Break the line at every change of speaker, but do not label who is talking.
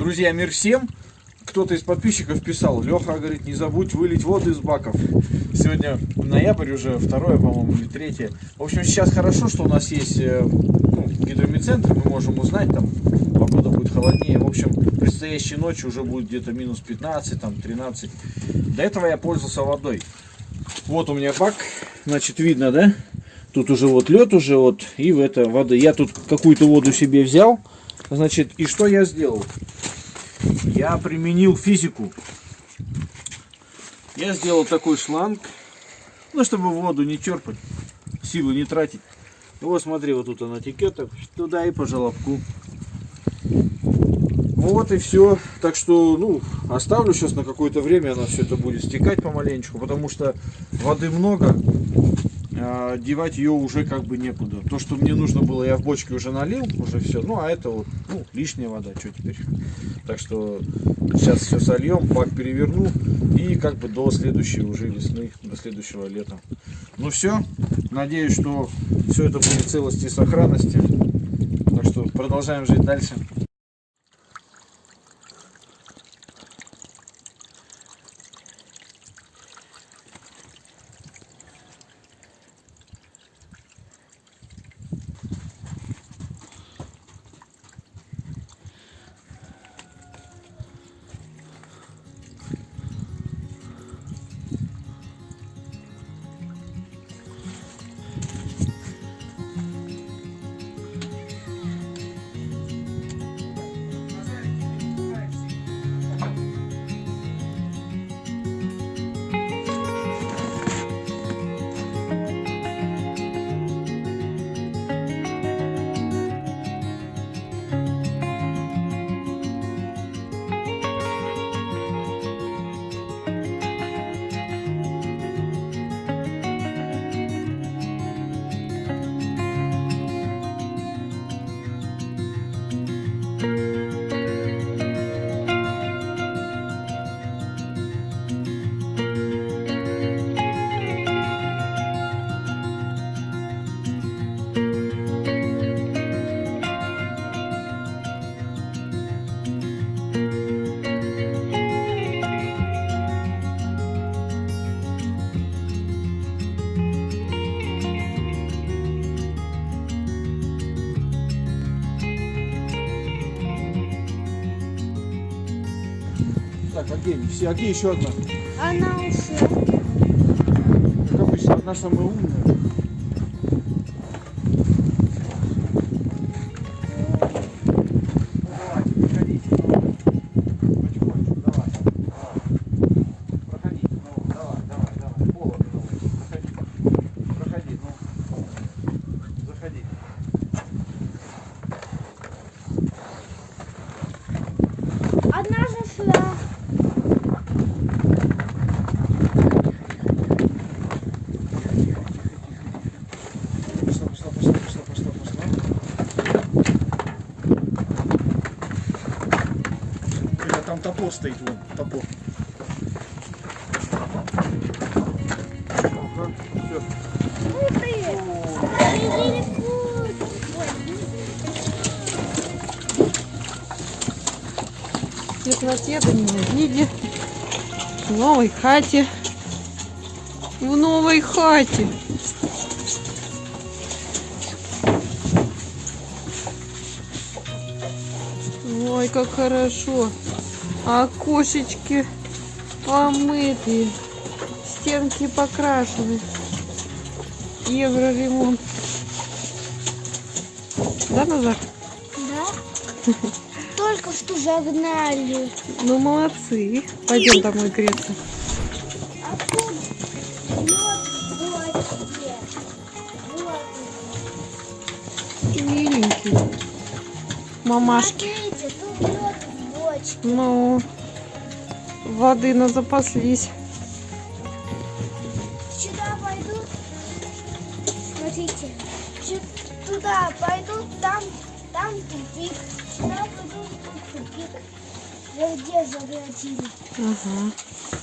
Друзья, мир всем! Кто-то из подписчиков писал, Леха, говорит, не забудь вылить воду из баков. Сегодня ноябрь уже, второе, по-моему, или третье. В общем, сейчас хорошо, что у нас есть э, ну, гидромедцентр, мы можем узнать, там, погода будет холоднее. В общем, предстоящей ночью уже будет где-то минус 15, там, 13. До этого я пользовался водой. Вот у меня бак, значит, видно, да? Тут уже вот лед уже вот, и в это воды. Я тут какую-то воду себе взял, значит, и что я сделал? Я применил физику. Я сделал такой шланг, ну, чтобы воду не черпать, силы не тратить. Вот смотри, вот тут она текет, так, туда и по желобку. Вот и все. Так что, ну, оставлю сейчас на какое-то время, она все это будет стекать помаленечку, потому что воды много, а девать ее уже как бы некуда. То, что мне нужно было, я в бочке уже налил, уже все. Ну, а это вот, ну, лишняя вода, что теперь. Так что сейчас все сольем, бак переверну и как бы до следующей уже весны, до следующего лета. Ну все, надеюсь, что все это будет целости и сохранности. Так что продолжаем жить дальше. Так, а где они? Все, а где еще одна?
Она ушла.
Как обычно, одна самая умная. Топор стоит, вон, топор. Ага, всё.
Ух ты!
Теплоте, виде. В новой хате. В новой хате. Ой, как хорошо. Окошечки помытые. Стенки покрашены. Евроремонт. Да, Назар?
Да? Только что загнали.
Ну, молодцы. Пойдем домой греться.
А.
Миленький. Мамашки.
Смотрите, тут лед в бочке.
Ну, воды на запаслись.
Сюда пойдут. Смотрите. Туда пойдут, там, там тупик. Сюда тут тупик. Везде заблокили.
Ага.